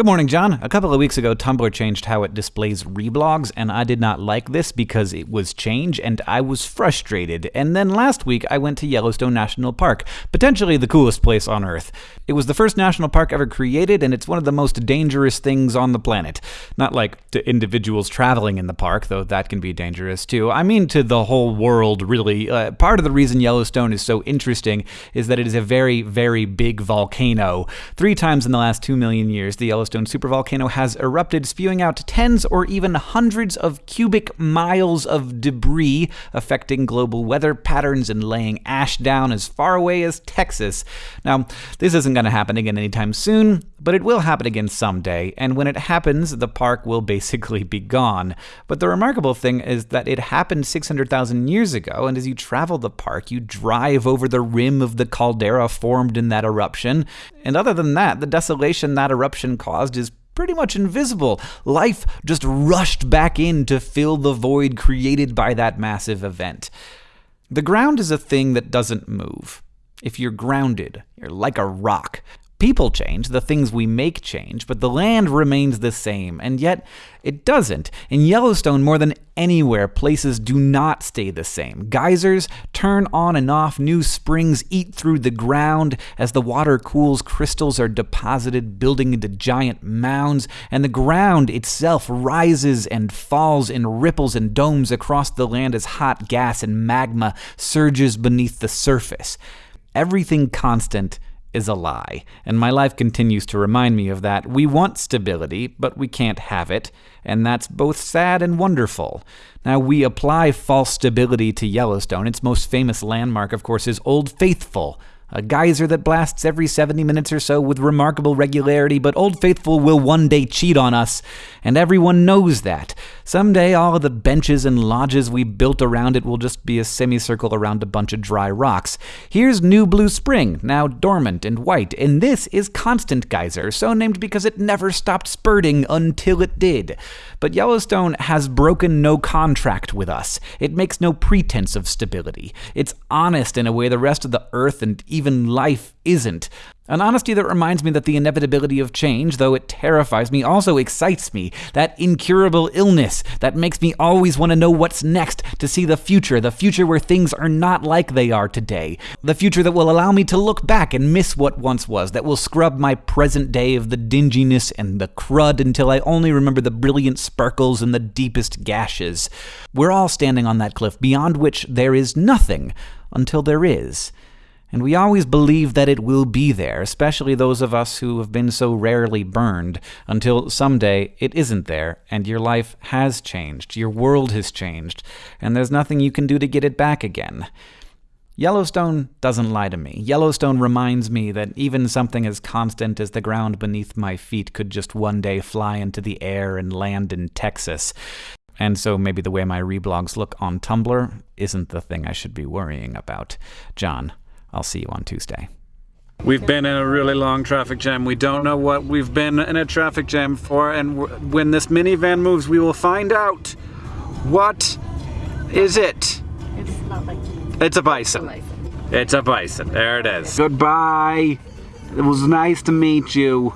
Good morning, John. A couple of weeks ago, Tumblr changed how it displays reblogs, and I did not like this because it was change and I was frustrated. And then last week, I went to Yellowstone National Park, potentially the coolest place on Earth. It was the first national park ever created, and it's one of the most dangerous things on the planet. Not like to individuals traveling in the park, though that can be dangerous too. I mean to the whole world, really. Uh, part of the reason Yellowstone is so interesting is that it is a very, very big volcano. Three times in the last two million years, the Yellowstone Yellowstone supervolcano has erupted, spewing out tens or even hundreds of cubic miles of debris, affecting global weather patterns and laying ash down as far away as Texas. Now, this isn't going to happen again anytime soon, but it will happen again someday, and when it happens, the park will basically be gone. But the remarkable thing is that it happened 600,000 years ago, and as you travel the park, you drive over the rim of the caldera formed in that eruption. And other than that, the desolation that eruption caused is pretty much invisible. Life just rushed back in to fill the void created by that massive event. The ground is a thing that doesn't move. If you're grounded, you're like a rock. People change, the things we make change, but the land remains the same, and yet it doesn't. In Yellowstone, more than anywhere, places do not stay the same. Geysers turn on and off, new springs eat through the ground. As the water cools, crystals are deposited, building into giant mounds, and the ground itself rises and falls in ripples and domes across the land as hot gas and magma surges beneath the surface. Everything constant is a lie, and my life continues to remind me of that. We want stability, but we can't have it, and that's both sad and wonderful. Now, we apply false stability to Yellowstone. Its most famous landmark, of course, is Old Faithful, a geyser that blasts every 70 minutes or so with remarkable regularity, but Old Faithful will one day cheat on us, and everyone knows that. Someday, all of the benches and lodges we built around it will just be a semicircle around a bunch of dry rocks. Here's New Blue Spring, now dormant and white, and this is Constant Geyser, so named because it never stopped spurting until it did. But Yellowstone has broken no contract with us. It makes no pretense of stability. It's honest in a way the rest of the earth and even life isn't. An honesty that reminds me that the inevitability of change, though it terrifies me, also excites me. That incurable illness that makes me always want to know what's next, to see the future, the future where things are not like they are today. The future that will allow me to look back and miss what once was, that will scrub my present day of the dinginess and the crud until I only remember the brilliant sparkles and the deepest gashes. We're all standing on that cliff beyond which there is nothing until there is. And we always believe that it will be there, especially those of us who have been so rarely burned, until someday it isn't there, and your life has changed, your world has changed, and there's nothing you can do to get it back again. Yellowstone doesn't lie to me. Yellowstone reminds me that even something as constant as the ground beneath my feet could just one day fly into the air and land in Texas. And so maybe the way my reblogs look on Tumblr isn't the thing I should be worrying about. John, I'll see you on Tuesday. We've been in a really long traffic jam. We don't know what we've been in a traffic jam for, and when this minivan moves, we will find out. What is it? It's not like It's a bison. bison. It's a bison. There it is. Goodbye. It was nice to meet you.